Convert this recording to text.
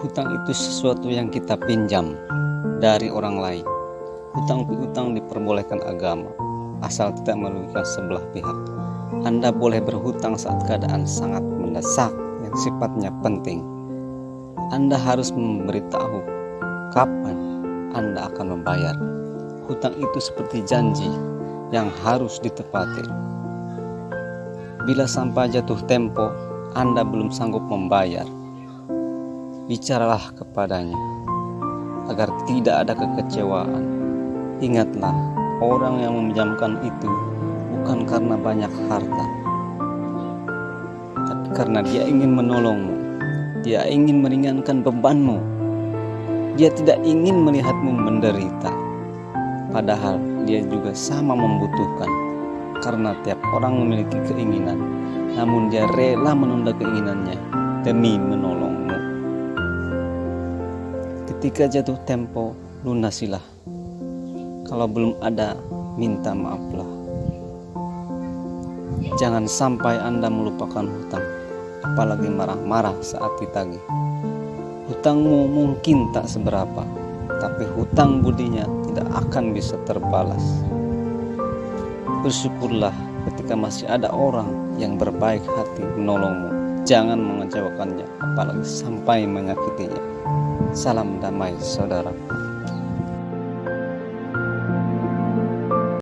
Hutang itu sesuatu yang kita pinjam dari orang lain. Hutang piutang diperbolehkan agama, asal tidak merugikan sebelah pihak. Anda boleh berhutang saat keadaan sangat mendesak yang sifatnya penting. Anda harus memberitahu kapan Anda akan membayar. Hutang itu seperti janji yang harus ditepati. Bila sampai jatuh tempo, Anda belum sanggup membayar, bicaralah kepadanya agar tidak ada kekecewaan. Ingatlah, orang yang meminjamkan itu bukan karena banyak harta, tapi karena dia ingin menolongmu. Dia ingin meringankan bebanmu. Dia tidak ingin melihatmu menderita. Padahal dia juga sama membutuhkan karena tiap orang memiliki keinginan, namun dia rela menunda keinginannya demi menolongmu. Ketika jatuh tempo, lunasilah. Kalau belum ada, minta maaflah. Jangan sampai Anda melupakan hutang, apalagi marah-marah saat ditagih. Hutangmu mungkin tak seberapa, tapi hutang budinya tidak akan bisa terbalas. Bersyukurlah ketika masih ada orang yang berbaik hati menolongmu. Jangan mengecewakannya, apalagi sampai menyakitinya. Salam damai, saudara.